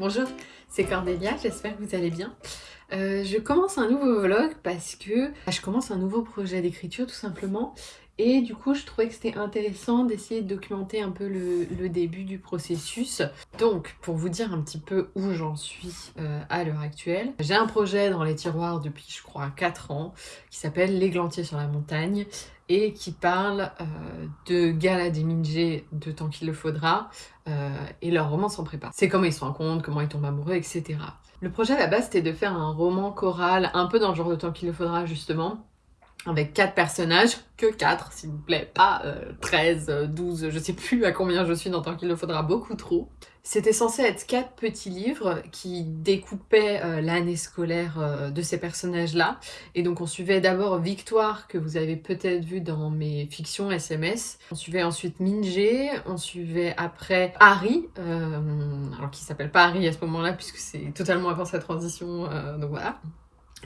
Bonjour, c'est Cordélia, j'espère que vous allez bien. Euh, je commence un nouveau vlog parce que je commence un nouveau projet d'écriture tout simplement et du coup je trouvais que c'était intéressant d'essayer de documenter un peu le, début du processus. Donc pour vous dire un petit peu où j'en suis euh, à l'heure actuelle, j'ai un projet dans les tiroirs depuis je crois 4 ans qui s'appelle L'églantier sur la montagne et qui parle euh, de Gala des de Tant qu'il le faudra et leur roman s'en prépare. C'est comment ils se rencontrent, comment ils tombent amoureux, etc. Le projet à la base c'était de faire un roman choral un peu dans le genre de Tant qu'il le faudra justement avec quatre personnages, que quatre s'il vous plaît, pas 13, 12, je sais plus à combien je suis dans Tant qu'il le faudra, beaucoup trop. C'était censé être quatre petits livres qui découpaient euh, l'année scolaire euh, de ces personnages-là. Et donc on suivait d'abord Victoire, que vous avez peut-être vu dans mes fictions SMS. On suivait ensuite Minjé, on suivait après Harry, euh, alors qui s'appelle pas Harry à ce moment-là puisque c'est totalement avant sa transition, donc voilà.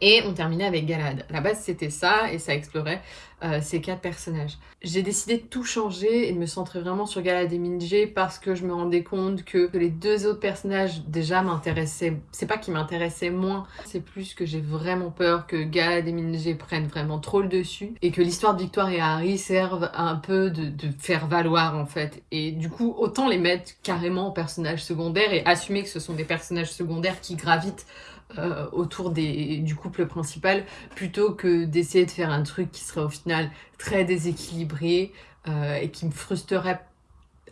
Et on terminait avec Galad. À la base, c'était ça, et ça explorait euh, ces quatre personnages. J'ai décidé de tout changer et de me centrer vraiment sur Galad et Minjé parce que je me rendais compte que, les deux autres personnages déjà m'intéressaient. C'est pas qu'ils m'intéressaient moins, c'est plus que j'ai vraiment peur que Galad et Minjé prennent vraiment trop le dessus et que l'histoire de Victoire et Harry serve un peu de, de faire valoir en fait. Et du coup, autant les mettre carrément en personnages secondaires et assumer que ce sont des personnages secondaires qui gravitent euh, autour du couple principal plutôt que d'essayer de faire un truc qui serait au final très déséquilibré euh, et qui me frustrerait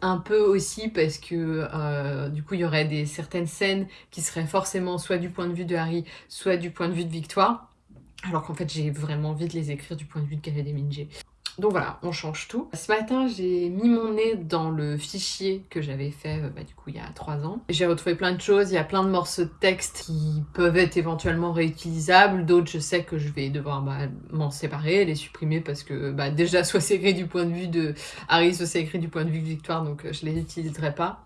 un peu aussi parce que euh, du coup il y aurait des certaines scènes qui seraient forcément soit du point de vue de Harry soit du point de vue de Victoire alors qu'en fait j'ai vraiment envie de les écrire du point de vue de Khaled et. Donc voilà, on change tout. Ce matin, j'ai mis mon nez dans le fichier que j'avais fait euh, bah, du coup il y a trois ans. J'ai retrouvé plein de choses, il y a plein de morceaux de texte qui peuvent être éventuellement réutilisables, d'autres je sais que je vais devoir bah, m'en séparer, les supprimer parce que bah, déjà soit c'est écrit du point de vue de Harry, soit c'est écrit du point de vue de Victoire, donc euh, je les utiliserai pas.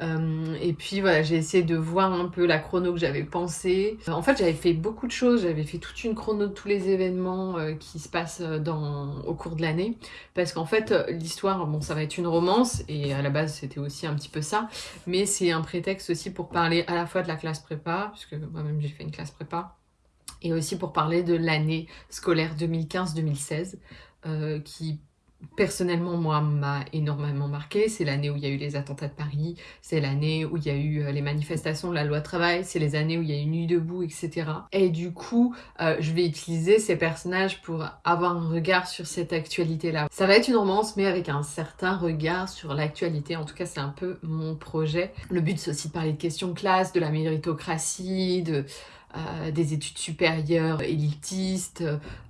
Euh, et puis voilà, j'ai essayé de voir un peu la chrono que j'avais pensé. En fait, j'avais fait beaucoup de choses. J'avais fait toute une chrono de tous les événements euh, qui se passent euh, dans, au cours de l'année. Parce qu'en fait, l'histoire, bon, ça va être une romance. Et à la base, c'était aussi un petit peu ça. Mais c'est un prétexte aussi pour parler à la fois de la classe prépa, puisque moi-même j'ai fait une classe prépa. Et aussi pour parler de l'année scolaire 2015-2016, qui personnellement, moi, m'a énormément marqué. C'est l'année où il y a eu les attentats de Paris, c'est l'année où il y a eu euh, les manifestations de la loi travail, c'est les années où il y a eu Nuit debout, etc. Et du coup, euh, je vais utiliser ces personnages pour avoir un regard sur cette actualité-là. Ça va être une romance, mais avec un certain regard sur l'actualité. En tout cas, c'est un peu mon projet. Le but, c'est aussi de parler de questions de classe, de la méritocratie, de euh, des études supérieures élitistes,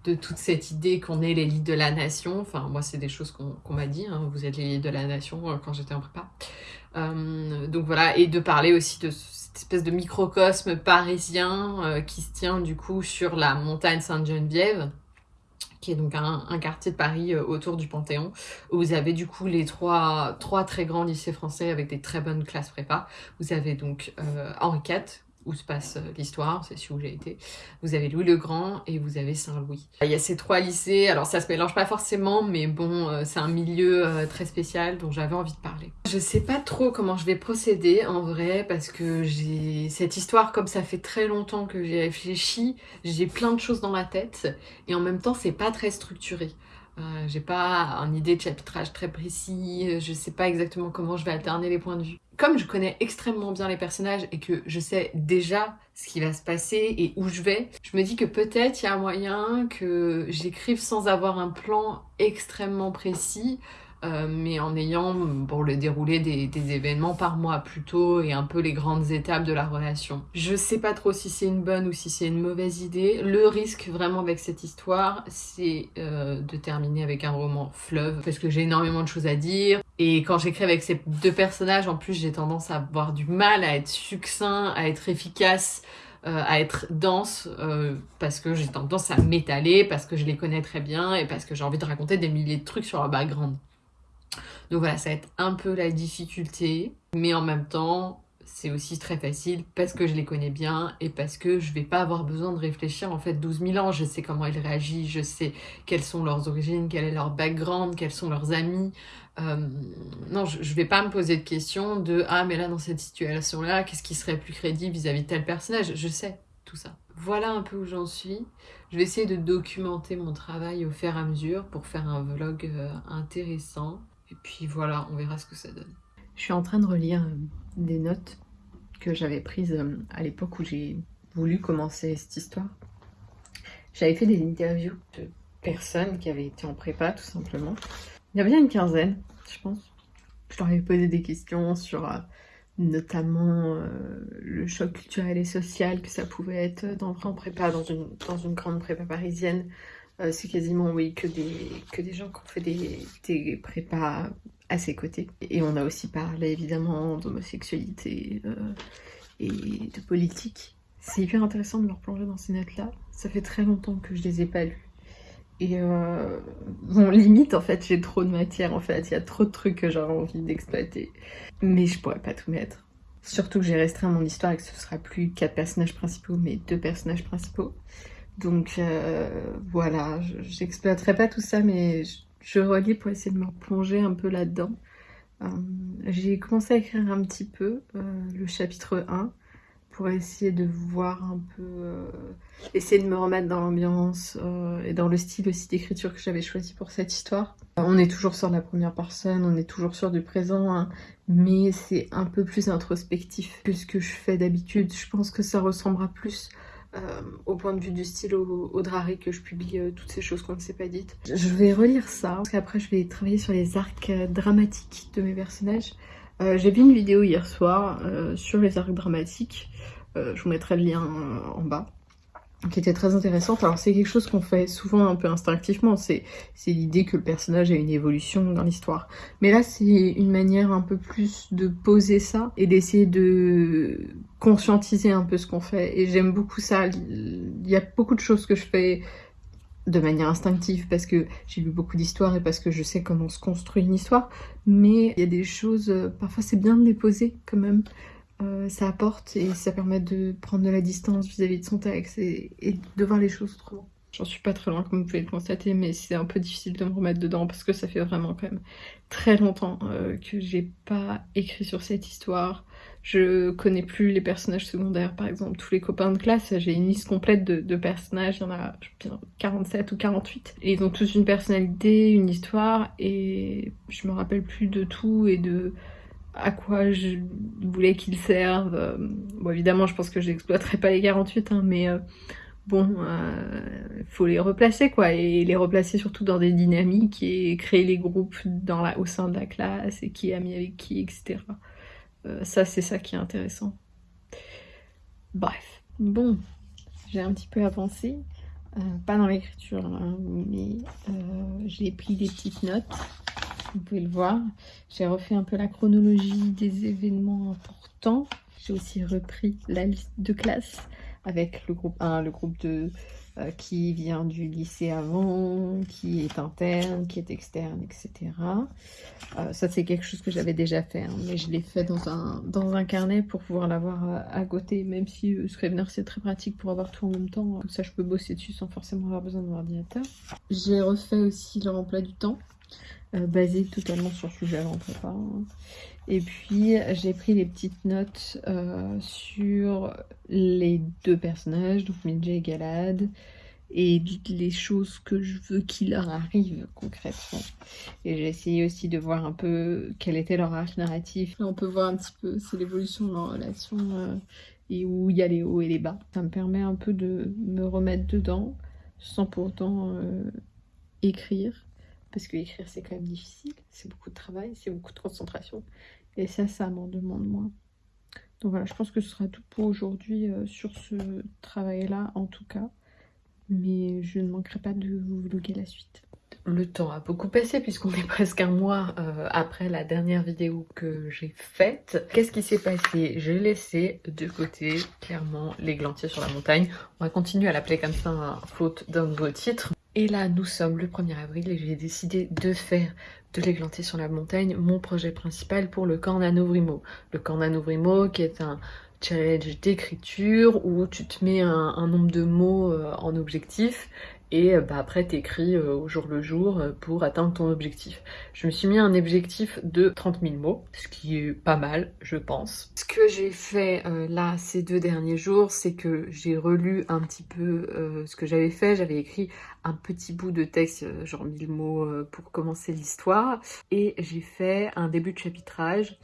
de toute cette idée qu'on est l'élite de la nation. Enfin, moi, c'est des choses qu'on m'a dit, hein. vous êtes l'élite de la nation euh, quand j'étais en prépa. Euh, donc voilà, et de parler aussi de cette espèce de microcosme parisien qui se tient du coup sur la montagne Sainte-Geneviève qui est donc un, quartier de Paris autour du Panthéon, où vous avez du coup les trois, trois très grands lycées français avec des très bonnes classes prépa. Vous avez donc Henri IV, où se passe euh, l'histoire, c'est celui où j'ai été. Vous avez Louis le Grand et vous avez Saint-Louis. Il y a ces trois lycées, alors ça se mélange pas forcément, mais bon, euh, c'est un milieu euh, très spécial dont j'avais envie de parler. Je sais pas trop comment je vais procéder en vrai, parce que j'ai cette histoire, comme ça fait très longtemps que j'ai réfléchi, j'ai plein de choses dans la tête, et en même temps c'est pas très structuré. J'ai pas une idée de chapitrage très précis, je sais pas exactement comment je vais alterner les points de vue. Comme je connais extrêmement bien les personnages et que je sais déjà ce qui va se passer et où je vais, je me dis que peut-être il y a un moyen que j'écrive sans avoir un plan extrêmement précis, euh, mais en ayant bon, le déroulé des, événements par mois plutôt et un peu les grandes étapes de la relation. Je sais pas trop si c'est une bonne ou si c'est une mauvaise idée. Le risque vraiment avec cette histoire, c'est euh, de terminer avec un roman fleuve parce que j'ai énormément de choses à dire. Et quand j'écris avec ces deux personnages, en plus j'ai tendance à avoir du mal à être succinct, à être efficace, euh, à être dense euh, parce que j'ai tendance à m'étaler, parce que je les connais très bien et parce que j'ai envie de raconter des milliers de trucs sur leur background. Donc voilà, ça va être un peu la difficulté, mais en même temps, c'est aussi très facile parce que je les connais bien et parce que je vais pas avoir besoin de réfléchir en fait 12 000 ans. Je sais comment ils réagissent, je sais quelles sont leurs origines, quel est leur background, quels sont leurs amis. Euh, non, je, je vais pas me poser de questions de ah mais là dans cette situation là, qu'est-ce qui serait plus crédible vis-à-vis de tel personnage? Je sais tout ça. Voilà un peu où j'en suis. Je vais essayer de documenter mon travail au fur et à mesure pour faire un vlog euh, intéressant. Et puis voilà, on verra ce que ça donne. Je suis en train de relire euh, des notes que j'avais prises euh, à l'époque où j'ai voulu commencer cette histoire. J'avais fait des interviews de personnes qui avaient été en prépa, tout simplement. Il y a bien une quinzaine, je pense. Je leur avais posé des questions sur euh, notamment le choc culturel et social que ça pouvait être d'entrer en prépa dans une, dans une grande prépa parisienne. C'est quasiment, oui, que des, que des gens qui ont fait des, des prépas à ses côtés. Et on a aussi parlé évidemment d'homosexualité euh, et de politique. C'est hyper intéressant de leur plonger dans ces notes-là. Ça fait très longtemps que je les ai pas lues. Et euh, bon, limite, en fait, j'ai trop de matière, en fait. Il y a trop de trucs que j'aurais envie d'exploiter. Mais je pourrais pas tout mettre. Surtout que j'ai restreint mon histoire et que ce sera plus quatre personnages principaux, mais deux personnages principaux. Donc euh, voilà, j'exploiterai pas tout ça, mais je relis pour essayer de me replonger un peu là-dedans. Euh, j'ai commencé à écrire un petit peu euh, le chapitre 1 pour essayer de voir un peu, essayer de me remettre dans l'ambiance et dans le style aussi d'écriture que j'avais choisi pour cette histoire. On est toujours sur la première personne, on est toujours sur du présent, hein, mais c'est un peu plus introspectif que ce que je fais d'habitude. Je pense que ça ressemblera plus euh, au point de vue du style au, au que je publie euh, toutes ces choses qu'on ne s'est pas dites. Je vais relire ça, parce qu'après je vais travailler sur les arcs euh, dramatiques de mes personnages. J'ai vu une vidéo hier soir sur les arcs dramatiques, je vous mettrai le lien en bas qui était très intéressante. Alors c'est quelque chose qu'on fait souvent un peu instinctivement, c'est l'idée que le personnage a une évolution dans l'histoire. Mais là c'est une manière un peu plus de poser ça et d'essayer de conscientiser un peu ce qu'on fait. Et j'aime beaucoup ça. Il y a beaucoup de choses que je fais de manière instinctive parce que j'ai lu beaucoup d'histoires et parce que je sais comment se construit une histoire. Mais il y a des choses, parfois c'est bien de les poser quand même. Euh, ça apporte et ça permet de prendre de la distance vis-à-vis de son texte et, de voir les choses autrement. J'en suis pas très loin comme vous pouvez le constater mais c'est un peu difficile de me remettre dedans parce que ça fait vraiment quand même très longtemps euh, que j'ai pas écrit sur cette histoire. Je connais plus les personnages secondaires par exemple, tous les copains de classe, j'ai une liste complète de, de, personnages, il y en a 47 ou 48 et ils ont tous une personnalité, une histoire et je me rappelle plus de tout et de à quoi je voulais qu'ils servent. Euh, bon, évidemment, je pense que je n'exploiterai pas les 48, hein, mais euh, bon, il euh, faut les replacer, quoi, et les replacer surtout dans des dynamiques et créer les groupes au sein de la classe et qui est ami avec qui, etc. ça, c'est ça qui est intéressant. Bref, bon, j'ai un petit peu avancé. pas dans l'écriture, hein, mais j'ai pris des petites notes vous pouvez le voir. J'ai refait un peu la chronologie des événements importants. J'ai aussi repris la liste de classe avec le groupe 1, le groupe 2, euh, qui vient du lycée avant, qui est interne, qui est externe, etc. Euh, ça, c'est quelque chose que j'avais déjà fait, hein, mais je l'ai fait dans un, dans un carnet pour pouvoir l'avoir à, à, côté, même si euh, Scrivener, c'est très pratique pour avoir tout en même temps. Comme ça, je peux bosser dessus sans forcément avoir besoin de mon ordinateur. J'ai refait aussi le remploi du temps. Euh, basé totalement sur ce que j'avais en prépa. Et puis j'ai pris les petites notes euh, sur les deux personnages, donc Midge et Galad, et les choses que je veux qu'il leur arrive concrètement. Et j'ai essayé aussi de voir un peu quel était leur arc narratif. on peut voir un petit peu, c'est l'évolution de leur relation euh, et où il y a les hauts et les bas. Ça me permet un peu de me remettre dedans sans pourtant écrire parce que écrire c'est quand même difficile, c'est beaucoup de travail, c'est beaucoup de concentration, et ça, ça m'en demande moins. Donc voilà, je pense que ce sera tout pour aujourd'hui euh, sur ce travail-là, en tout cas. Mais je ne manquerai pas de vous vlogger la suite. Le temps a beaucoup passé puisqu'on est presque un mois euh, après la dernière vidéo que j'ai faite. Qu'est-ce qui s'est passé? J'ai laissé de côté clairement les sur la montagne. On va continuer à l'appeler comme ça, faute d'un nouveau titre. Et là, nous sommes le 1er avril et j'ai décidé de faire de l'églantier sur la montagne mon projet principal pour le camp Nanovrimo. Le camp Nanovrimo qui est un challenge d'écriture où tu te mets un, nombre de mots euh, en objectif et euh, bah, après t'écris euh, au jour le jour pour atteindre ton objectif. Je me suis mis un objectif de 30 000 mots, ce qui est pas mal, je pense. Ce que j'ai fait là ces deux derniers jours, c'est que j'ai relu un petit peu ce que j'avais fait. J'avais écrit un petit bout de texte, genre 1000 mots pour commencer l'histoire, et j'ai fait un début de chapitrage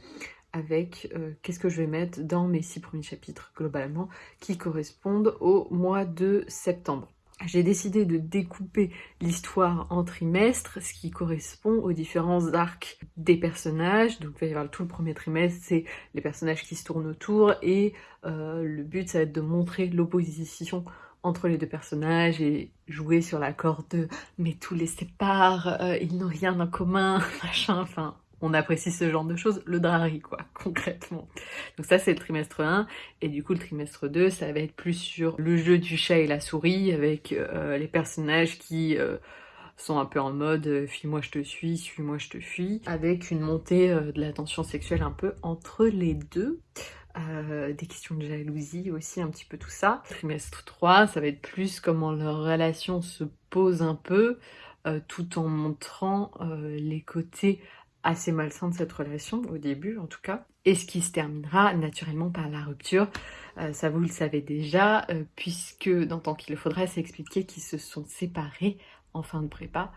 avec euh, qu'est-ce que je vais mettre dans mes six premiers chapitres globalement qui correspondent au mois de septembre. J'ai décidé de découper l'histoire en trimestres, ce qui correspond aux différents arcs des personnages. Donc il va y tout le premier trimestre, c'est les personnages qui se tournent autour, et euh, le but ça va être de montrer l'opposition entre les deux personnages et jouer sur la corde de « mais tous les séparent, euh, ils n'ont rien en commun », machin, enfin on apprécie ce genre de choses, le drari quoi, concrètement. Donc ça c'est le trimestre 1, et du coup le trimestre 2, ça va être plus sur le jeu du chat et la souris, avec euh, les personnages qui euh, sont un peu en mode euh, fuis-moi je te suis, suis-moi je te fuis, avec une montée de la tension sexuelle un peu entre les deux. des questions de jalousie aussi, un petit peu tout ça. Trimestre 3, ça va être plus comment leur relation se pose un peu, tout en montrant les côtés assez malsain de cette relation, au début en tout cas, et ce qui se terminera naturellement par la rupture. Euh, ça vous le savez déjà, euh, puisque dans Tant qu'il le faudrait, c'est expliqué qu'ils se sont séparés en fin de prépa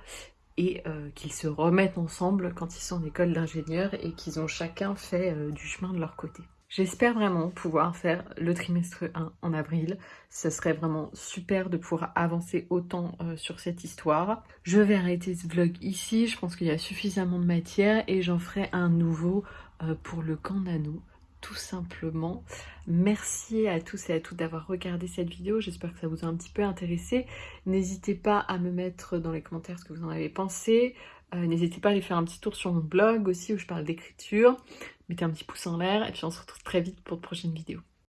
et euh, qu'ils se remettent ensemble quand ils sont en école d'ingénieur et qu'ils ont chacun fait du chemin de leur côté. J'espère vraiment pouvoir faire le trimestre 1 en avril. Ce serait vraiment super de pouvoir avancer autant euh, sur cette histoire. Je vais arrêter ce vlog ici. Je pense qu'il y a suffisamment de matière et j'en ferai un nouveau euh, pour le camp nano tout simplement. Merci à tous et à toutes d'avoir regardé cette vidéo, j'espère que ça vous a un petit peu intéressé. N'hésitez pas à me mettre dans les commentaires ce que vous en avez pensé. Euh, n'hésitez pas à aller faire un petit tour sur mon blog aussi où je parle d'écriture. Mettez un petit pouce en l'air et puis on se retrouve très vite pour de prochaines vidéos.